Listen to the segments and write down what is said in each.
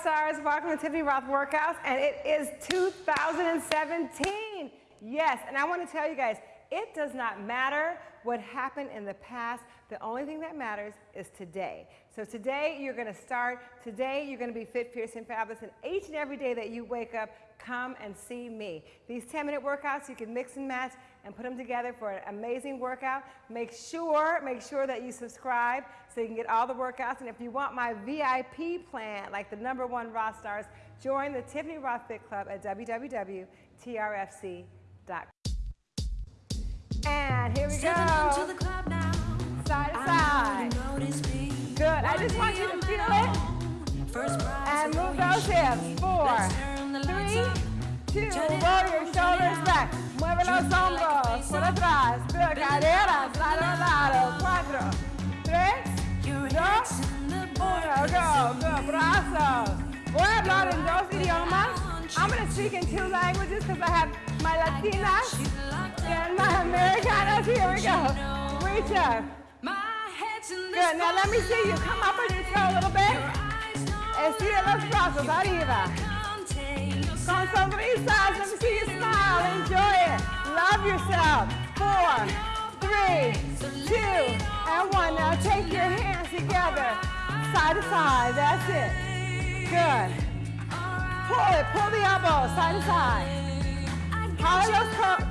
Stars. Welcome to Tiffany Rothe Workouts, and it is 2017. Yes, and I want to tell you guys, it does not matter what happened in the past. The only thing that matters is today. So today you're going to start. Today you're going to be fit, fierce, and fabulous. And each and every day that you wake up, come and see me. These 10-minute workouts, you can mix and match and put them together for an amazing workout. Make sure, make sure that you subscribe so you can get all the workouts. And if you want my VIP plan, like the number one Rothe stars, join the Tiffany Rothe Fit Club at www.trfc.com. And here we go. Side to side. Good. I just want you to feel it. And move those hips. Four, three, two. Roll your shoulders back. Mueve los hombros por atrás. Good. Caderas, lado a lado. Cuatro, tres, dos, uno. Go. Good. Brazos. Voy a hablar en dos idiomas. I'm going to speak in two languages because I have my Latinas and my Americanas. Here we go. Reach up. Good. Now let me see you. Come up on your toe a little bit. Estira los brazos arriba. Con sonrisas. Let me see you smile. Enjoy it. Love yourself. Four, three, two, and one. Now take your hands together. Side to side. That's it. Good. Pull it. Pull the elbows. Side to side. Jala los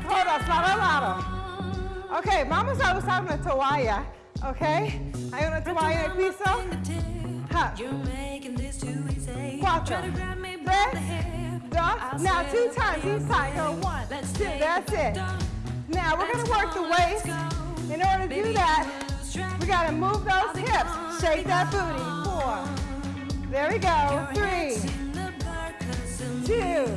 codos lado a lado. Ok, vamos a usar una toalla. Ok, hay una en el piso. Tres, dos. Now two times each side. Go one, two. That's it. Now we're going to work the waist. In order to do that, we got to move those hips. Shake that booty. Four. There we go. Three, two,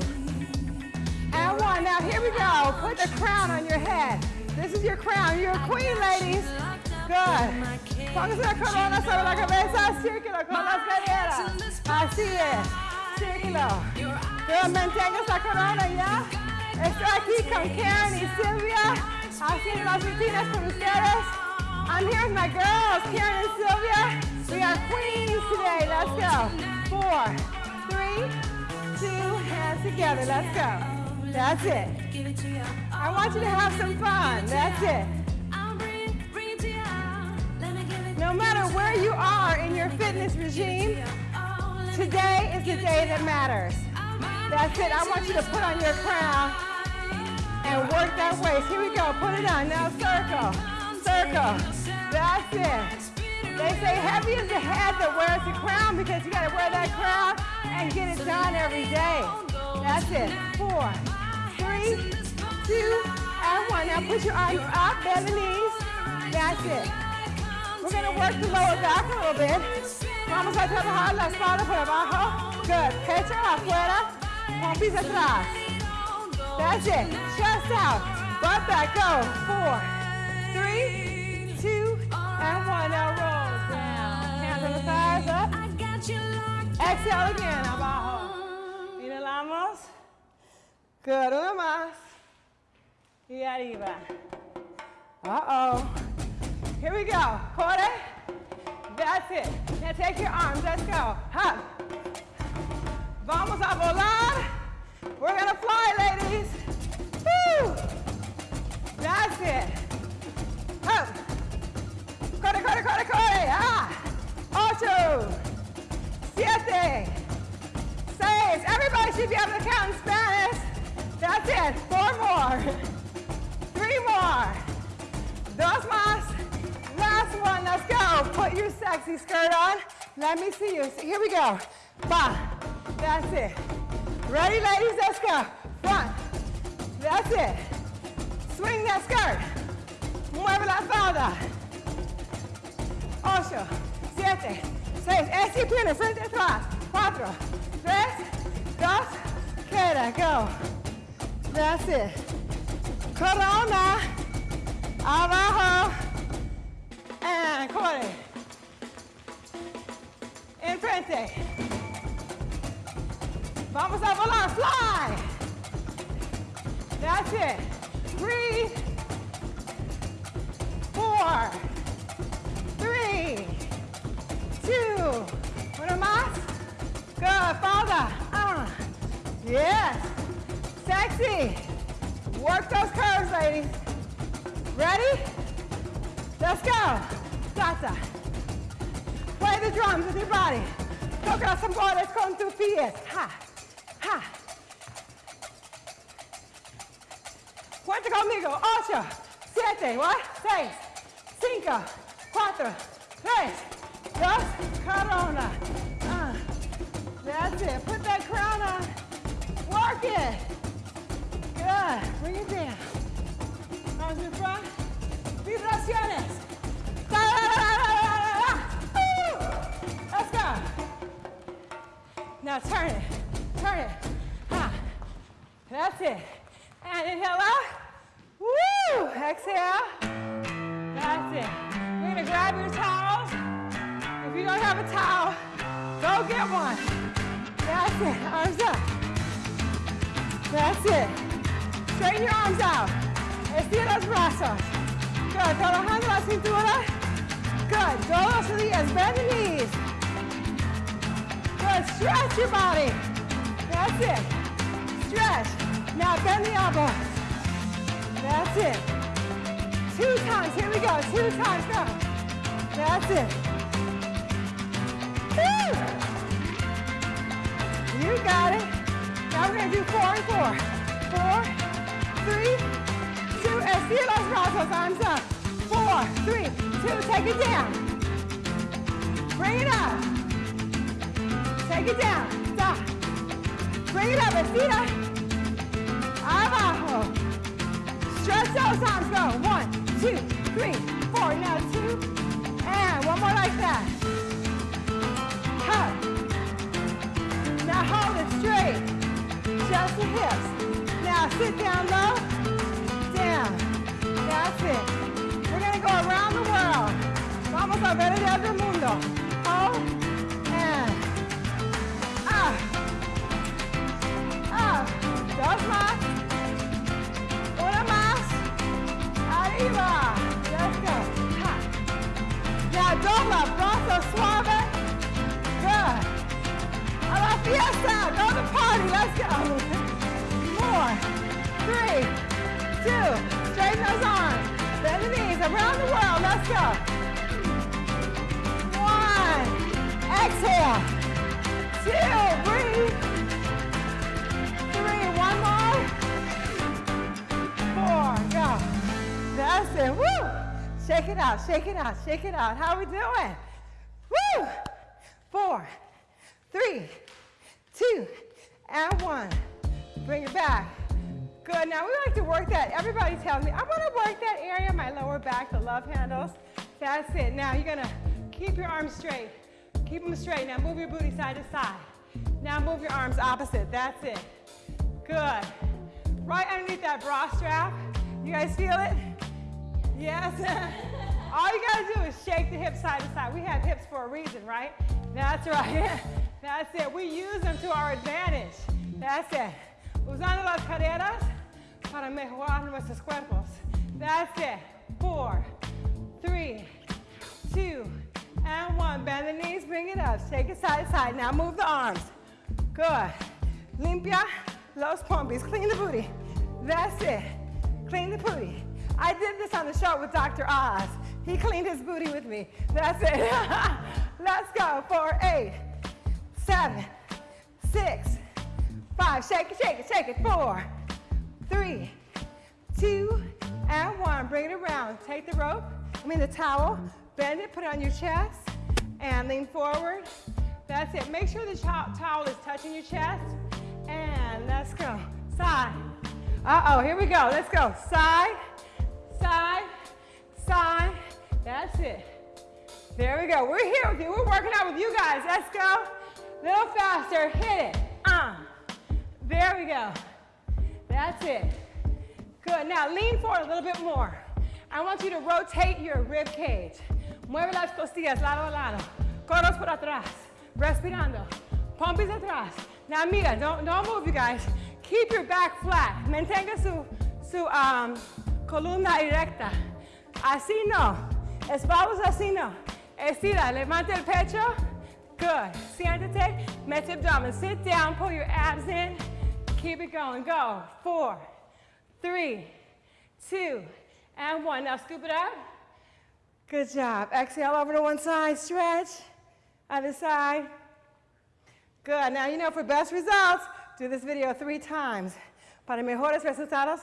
and one. Now here we go. Put the crown on your head. This is your crown. You're a queen, ladies. Good. Póngase la corona sobre la cabeza. Ah, círculo con las caderas. Así es. Círculo. Good. Mantenga esa corona ya. Estoy aquí con Karen y Silvia. Haciendo las rutinas con ustedes. I'm here with my girls, Karen and Sylvia. We are queens today. Let's go. Four, three, two, hands together. Let's go. That's it. I want you to have some fun. That's it. Where you are in your fitness regime, today is the day that matters. That's it. I want you to put on your crown and work that waist. Here we go. Put it on. Now circle. Circle. That's it. They say heavy is the head that wears the crown because you got to wear that crown and get it done every day. That's it. Four, three, two, and one. Now put your arms up, bend the knees. That's it. We're to work the lower back a little bit. Vamos a trabajar la espalda por abajo. Good. Pecho afuera, pompis atrás. That's it. Chest out. Butt back. Go. Four, three, two, and one. Now roll down. Hands on the thighs up. Exhale again. Abajo. Inhalamos. Good. Una más. Y arriba. Uh-oh. Here we go. Corre. That's it. Now take your arms. Let's go. Up. Vamos a volar. We're going to fly, ladies. Woo. That's it. Up. Corre, corre, corre, corre. Ah. Ocho. Siete. Seis. Everybody should be able to count in Spanish. That's it. Four more. Three more. Dos más. Last one. Let's go. Put your sexy skirt on. Let me see you. Here we go. Ba. That's it. Ready, ladies? Let's go. Front. That's it. Swing that skirt. Mueve la falda. Ocho. Siete. Seis. Es tiene frente atrás. Cuatro. Tres. Dos. Queda. Go. That's it. Corona. Abajo. Ah, and corre. Enfrente. Vamos a volar. Fly. That's it. Breathe. Four. Three. Two. Uno más. Good. Five. Ah. Yes. Sexy. Work those curves, ladies. Ready? Let's go. Salsa. Play the drums with your body. Toca los tambores con tus pies. Ha, ha. Cuenta conmigo. Ocho, siete, what? Seis, cinco, cuatro, tres, dos, corona. Uh, that's it. Put that crown on. Work it. Good. Bring it down. Arms in front. Vibraciones. Let's go. Now turn it. Turn it. Ha. That's it. And inhale. Woo! Exhale. That's it. We're gonna grab your towels. If you don't have a towel, go get one. That's it. Arms up. That's it. Straighten your arms out. Estira los brazos. Good. Trabajando la cintura. Good. Todos los días. Bend the knees. Good. Stretch your body. That's it. Stretch. Now bend the elbows. That's it. Two times. Here we go. Two times. Go. That's it. Woo! You got it. Now we're to do four and four. Four, three, two. Estira los brazos. Arms up. Four, three, two. Take it down. Bring it up. Take it down. Stop. Bring it up. Estira. Abajo. Stretch those arms. Go. One, two, three, four. Now two. And one more like that. Hug. Now hold it straight. Just the hips. Now sit down low. Down. That's it. We're going to go around the world. Vamos a ver el otro mundo. Hold. And. Up. Up. Dos más. Una más. Arriba. Let's go. Ha. Now dobla. Brazo suave. Good. A la fiesta. Go to party. Let's go. Four. Three. Two. Straighten those arms. Bend the knees. Around the world. Let's go. One. Exhale. Two. Breathe. Three. One more. Four. Go. That's it. Woo. Shake it out. Shake it out. Shake it out. How we doing? Woo. Four. Three. Two. And one. Bring it back. Good. Now we like to work that. Everybody tells me, I want to work that area, my lower back, the love handles. That's it. Now you're to keep your arms straight. Keep them straight. Now move your booty side to side. Now move your arms opposite. That's it. Good. Right underneath that bra strap. You guys feel it? Yes. All you got to do is shake the hips side to side. We have hips for a reason, right? That's right. That's it. We use them to our advantage. That's it. Usando las caderas para mejorar nuestros cuerpos. That's it. Four, three, two, and one. Bend the knees, bring it up. Shake it side to side. Now move the arms. Good. Limpia los pompis. Clean the booty. That's it. Clean the booty. I did this on the show with Dr. Oz. He cleaned his booty with me. That's it. Let's go for eight, seven, six, five. Shake it, shake it, shake it. Four, three, two, and one. Bring it around. Take the rope, I mean the towel, bend it, put it on your chest, and lean forward. That's it. Make sure the towel is touching your chest. And let's go. Side. Uh-oh, here we go. Let's go. Side, side, side. That's it. There we go. We're here with you. We're working out with you guys. Let's go. A little faster. Hit it. Uh. We go. That's it. Good. Now lean forward a little bit more. I want you to rotate your rib cage. Mueve las costillas lado a lado. Codos por atrás. Respirando. Pompis atrás. Now mira, don't, don't move you guys. Keep your back flat. Mantenga su, su um, columna erecta. Así no. Espaldas así no. Estira, levanta el pecho. Good. Siéntate, mete abdomen. Sit down, pull your abs in. Keep it going. Go. Four, three, two, and one. Now scoop it up. Good job. Exhale over to one side. Stretch. Other side. Good. Now you know for best results, do this video three times. Para mejores resultados,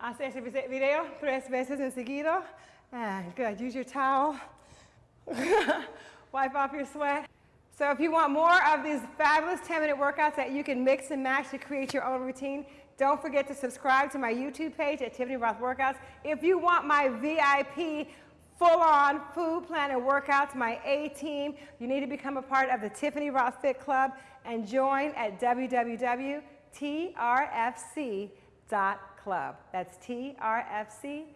hace este video tres veces en seguido. And good. Use your towel. Wipe off your sweat. So if you want more of these fabulous 10-minute workouts that you can mix and match to create your own routine, don't forget to subscribe to my YouTube page at Tiffany Rothe Workouts. If you want my VIP full-on food plan and workouts, my A-team, you need to become a part of the Tiffany Rothe Fit Club and join at www.trfc.club. That's trfc.club.